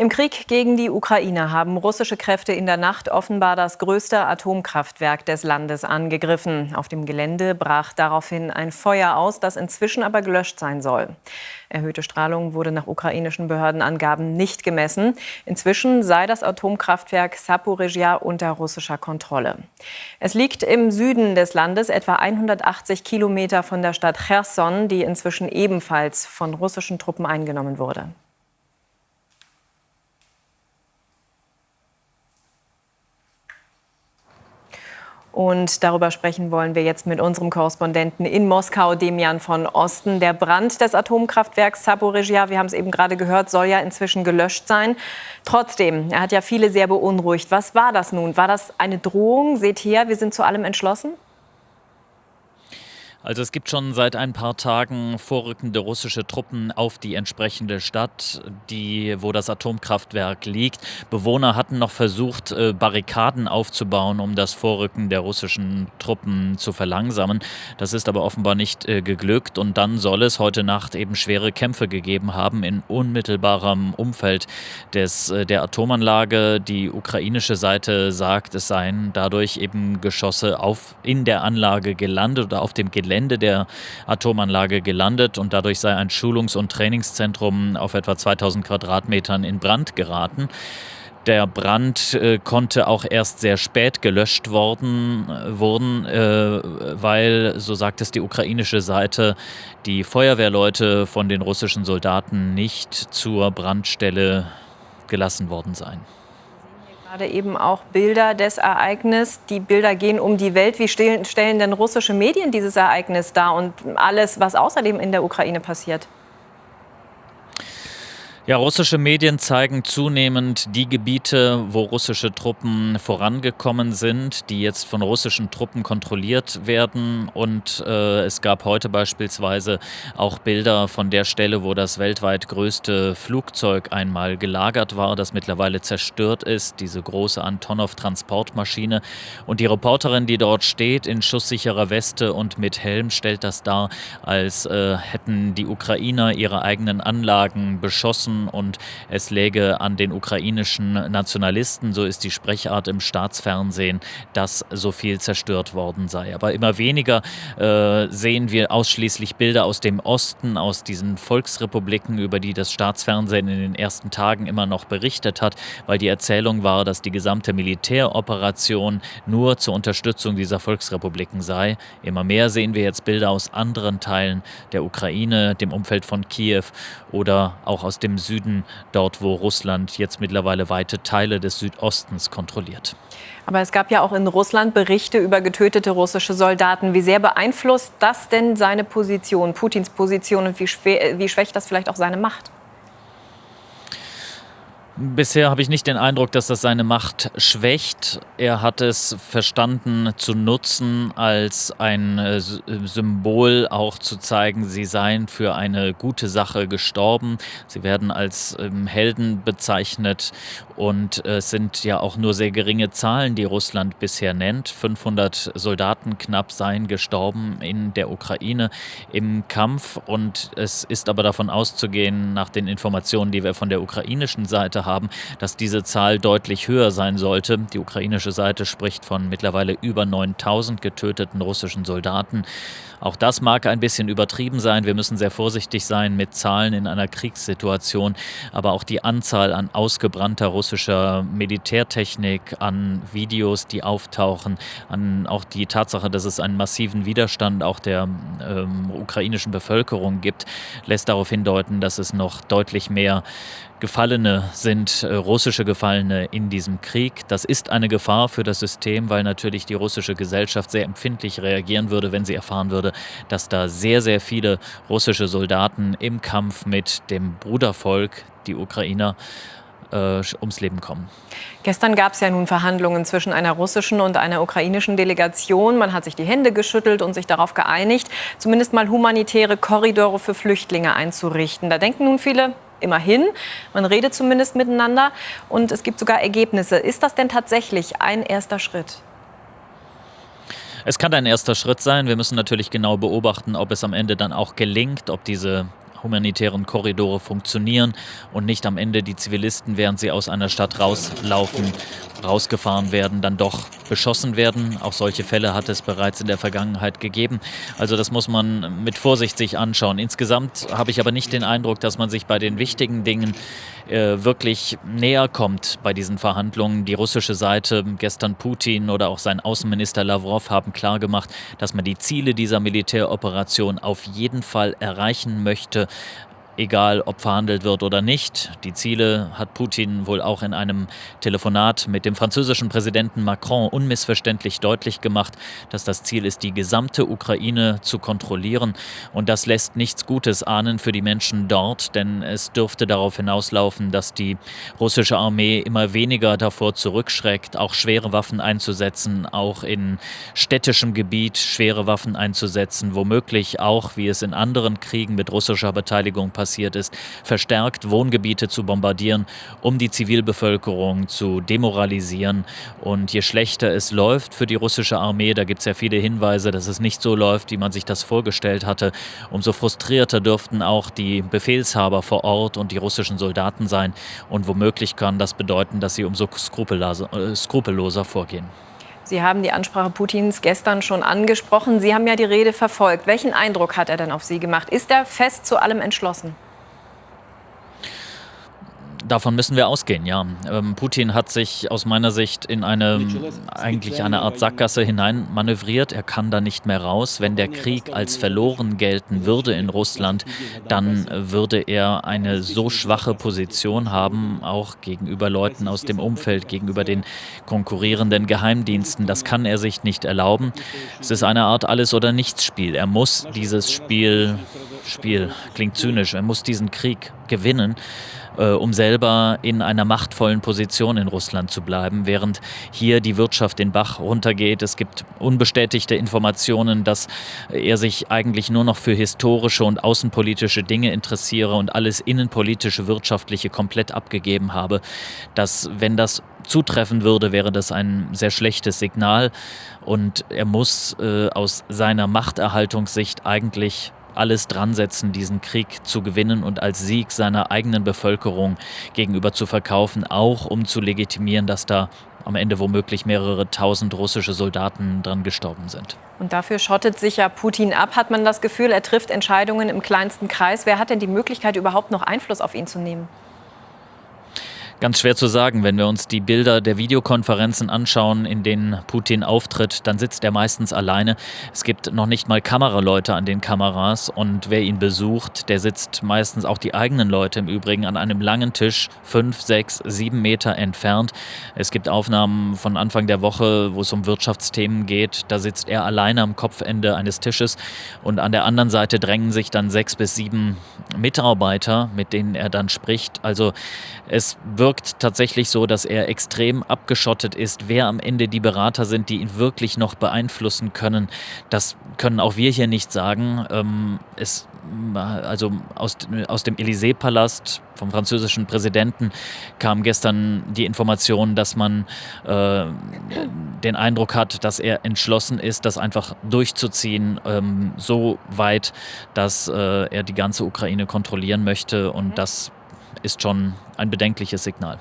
Im Krieg gegen die Ukraine haben russische Kräfte in der Nacht offenbar das größte Atomkraftwerk des Landes angegriffen. Auf dem Gelände brach daraufhin ein Feuer aus, das inzwischen aber gelöscht sein soll. Erhöhte Strahlung wurde nach ukrainischen Behördenangaben nicht gemessen. Inzwischen sei das Atomkraftwerk Saporizhia unter russischer Kontrolle. Es liegt im Süden des Landes, etwa 180 Kilometer von der Stadt Cherson, die inzwischen ebenfalls von russischen Truppen eingenommen wurde. Und darüber sprechen wollen wir jetzt mit unserem Korrespondenten in Moskau, Demian von Osten. Der Brand des Atomkraftwerks Saporizhia, wir haben es eben gerade gehört, soll ja inzwischen gelöscht sein. Trotzdem, er hat ja viele sehr beunruhigt. Was war das nun? War das eine Drohung? Seht her, wir sind zu allem entschlossen? Also es gibt schon seit ein paar Tagen vorrückende russische Truppen auf die entsprechende Stadt, die, wo das Atomkraftwerk liegt. Bewohner hatten noch versucht, äh, Barrikaden aufzubauen, um das Vorrücken der russischen Truppen zu verlangsamen. Das ist aber offenbar nicht äh, geglückt und dann soll es heute Nacht eben schwere Kämpfe gegeben haben in unmittelbarem Umfeld des, äh, der Atomanlage. Die ukrainische Seite sagt, es seien dadurch eben Geschosse auf, in der Anlage gelandet oder auf dem Gelände Gelände der Atomanlage gelandet und dadurch sei ein Schulungs- und Trainingszentrum auf etwa 2000 Quadratmetern in Brand geraten. Der Brand äh, konnte auch erst sehr spät gelöscht worden, wurden, äh, weil, so sagt es die ukrainische Seite, die Feuerwehrleute von den russischen Soldaten nicht zur Brandstelle gelassen worden seien. Gerade eben auch Bilder des Ereignisses. Die Bilder gehen um die Welt. Wie stellen, denn russische Medien dieses Ereignis dar und alles, was außerdem in der Ukraine passiert? Ja, russische Medien zeigen zunehmend die Gebiete, wo russische Truppen vorangekommen sind, die jetzt von russischen Truppen kontrolliert werden. Und äh, es gab heute beispielsweise auch Bilder von der Stelle, wo das weltweit größte Flugzeug einmal gelagert war, das mittlerweile zerstört ist, diese große Antonov-Transportmaschine. Und die Reporterin, die dort steht, in schusssicherer Weste und mit Helm, stellt das dar, als äh, hätten die Ukrainer ihre eigenen Anlagen beschossen und es läge an den ukrainischen Nationalisten, so ist die Sprechart im Staatsfernsehen, dass so viel zerstört worden sei. Aber immer weniger äh, sehen wir ausschließlich Bilder aus dem Osten, aus diesen Volksrepubliken, über die das Staatsfernsehen in den ersten Tagen immer noch berichtet hat, weil die Erzählung war, dass die gesamte Militäroperation nur zur Unterstützung dieser Volksrepubliken sei. Immer mehr sehen wir jetzt Bilder aus anderen Teilen der Ukraine, dem Umfeld von Kiew oder auch aus dem Süden, dort wo Russland jetzt mittlerweile weite Teile des Südostens kontrolliert. Aber es gab ja auch in Russland Berichte über getötete russische Soldaten. Wie sehr beeinflusst das denn seine Position, Putins Position und wie, wie schwächt das vielleicht auch seine Macht? Bisher habe ich nicht den Eindruck, dass das seine Macht schwächt. Er hat es verstanden zu nutzen, als ein äh, Symbol auch zu zeigen, sie seien für eine gute Sache gestorben. Sie werden als ähm, Helden bezeichnet und es sind ja auch nur sehr geringe Zahlen, die Russland bisher nennt. 500 Soldaten knapp seien gestorben in der Ukraine im Kampf und es ist aber davon auszugehen, nach den Informationen, die wir von der ukrainischen Seite haben, haben, dass diese Zahl deutlich höher sein sollte. Die ukrainische Seite spricht von mittlerweile über 9000 getöteten russischen Soldaten. Auch das mag ein bisschen übertrieben sein. Wir müssen sehr vorsichtig sein mit Zahlen in einer Kriegssituation. Aber auch die Anzahl an ausgebrannter russischer Militärtechnik, an Videos, die auftauchen, an auch die Tatsache, dass es einen massiven Widerstand auch der ähm, ukrainischen Bevölkerung gibt, lässt darauf hindeuten, dass es noch deutlich mehr Gefallene sind, äh, russische Gefallene in diesem Krieg. Das ist eine Gefahr für das System, weil natürlich die russische Gesellschaft sehr empfindlich reagieren würde, wenn sie erfahren würde, dass da sehr, sehr viele russische Soldaten im Kampf mit dem Brudervolk, die Ukrainer, äh, ums Leben kommen. Gestern gab es ja nun Verhandlungen zwischen einer russischen und einer ukrainischen Delegation. Man hat sich die Hände geschüttelt und sich darauf geeinigt, zumindest mal humanitäre Korridore für Flüchtlinge einzurichten. Da denken nun viele, immerhin. Man redet zumindest miteinander und es gibt sogar Ergebnisse. Ist das denn tatsächlich ein erster Schritt? Es kann ein erster Schritt sein. Wir müssen natürlich genau beobachten, ob es am Ende dann auch gelingt, ob diese humanitären Korridore funktionieren und nicht am Ende die Zivilisten, während sie aus einer Stadt rauslaufen, rausgefahren werden, dann doch beschossen werden. Auch solche Fälle hat es bereits in der Vergangenheit gegeben. Also das muss man mit Vorsicht sich anschauen. Insgesamt habe ich aber nicht den Eindruck, dass man sich bei den wichtigen Dingen wirklich näher kommt bei diesen Verhandlungen. Die russische Seite, gestern Putin oder auch sein Außenminister Lavrov haben klargemacht, dass man die Ziele dieser Militäroperation auf jeden Fall erreichen möchte egal ob verhandelt wird oder nicht. Die Ziele hat Putin wohl auch in einem Telefonat mit dem französischen Präsidenten Macron unmissverständlich deutlich gemacht, dass das Ziel ist, die gesamte Ukraine zu kontrollieren. Und das lässt nichts Gutes ahnen für die Menschen dort, denn es dürfte darauf hinauslaufen, dass die russische Armee immer weniger davor zurückschreckt, auch schwere Waffen einzusetzen, auch in städtischem Gebiet schwere Waffen einzusetzen, womöglich auch, wie es in anderen Kriegen mit russischer Beteiligung passiert, passiert ist, verstärkt Wohngebiete zu bombardieren, um die Zivilbevölkerung zu demoralisieren. Und je schlechter es läuft für die russische Armee, da gibt es ja viele Hinweise, dass es nicht so läuft, wie man sich das vorgestellt hatte, umso frustrierter dürften auch die Befehlshaber vor Ort und die russischen Soldaten sein. Und womöglich kann das bedeuten, dass sie umso äh, skrupelloser vorgehen. Sie haben die Ansprache Putins gestern schon angesprochen. Sie haben ja die Rede verfolgt. Welchen Eindruck hat er denn auf Sie gemacht? Ist er fest zu allem entschlossen? Davon müssen wir ausgehen, ja. Ähm, Putin hat sich aus meiner Sicht in eine eigentlich eine Art Sackgasse hinein manövriert. Er kann da nicht mehr raus. Wenn der Krieg als verloren gelten würde in Russland, dann würde er eine so schwache Position haben, auch gegenüber Leuten aus dem Umfeld, gegenüber den konkurrierenden Geheimdiensten. Das kann er sich nicht erlauben. Es ist eine Art Alles- oder Nichts-Spiel. Er muss dieses Spiel, Spiel klingt zynisch, er muss diesen Krieg gewinnen äh, um selber in einer machtvollen Position in Russland zu bleiben, während hier die Wirtschaft den Bach runtergeht. Es gibt unbestätigte Informationen, dass er sich eigentlich nur noch für historische und außenpolitische Dinge interessiere und alles innenpolitische, wirtschaftliche komplett abgegeben habe. Dass, wenn das zutreffen würde, wäre das ein sehr schlechtes Signal. Und er muss äh, aus seiner Machterhaltungssicht eigentlich alles dran setzen, diesen Krieg zu gewinnen und als Sieg seiner eigenen Bevölkerung gegenüber zu verkaufen, auch um zu legitimieren, dass da am Ende womöglich mehrere tausend russische Soldaten dran gestorben sind. Und dafür schottet sich ja Putin ab. Hat man das Gefühl, er trifft Entscheidungen im kleinsten Kreis? Wer hat denn die Möglichkeit, überhaupt noch Einfluss auf ihn zu nehmen? Ganz schwer zu sagen. Wenn wir uns die Bilder der Videokonferenzen anschauen, in denen Putin auftritt, dann sitzt er meistens alleine. Es gibt noch nicht mal Kameraleute an den Kameras und wer ihn besucht, der sitzt meistens auch die eigenen Leute im Übrigen an einem langen Tisch, fünf, sechs, sieben Meter entfernt. Es gibt Aufnahmen von Anfang der Woche, wo es um Wirtschaftsthemen geht. Da sitzt er alleine am Kopfende eines Tisches und an der anderen Seite drängen sich dann sechs bis sieben Mitarbeiter, mit denen er dann spricht. Also es wirkt tatsächlich so, dass er extrem abgeschottet ist. Wer am Ende die Berater sind, die ihn wirklich noch beeinflussen können, das können auch wir hier nicht sagen. Ähm, es, also aus, aus dem Élysée-Palast vom französischen Präsidenten kam gestern die Information, dass man äh, den Eindruck hat, dass er entschlossen ist, das einfach durchzuziehen, ähm, so weit, dass äh, er die ganze Ukraine kontrollieren möchte und mhm. das ist schon ein bedenkliches Signal.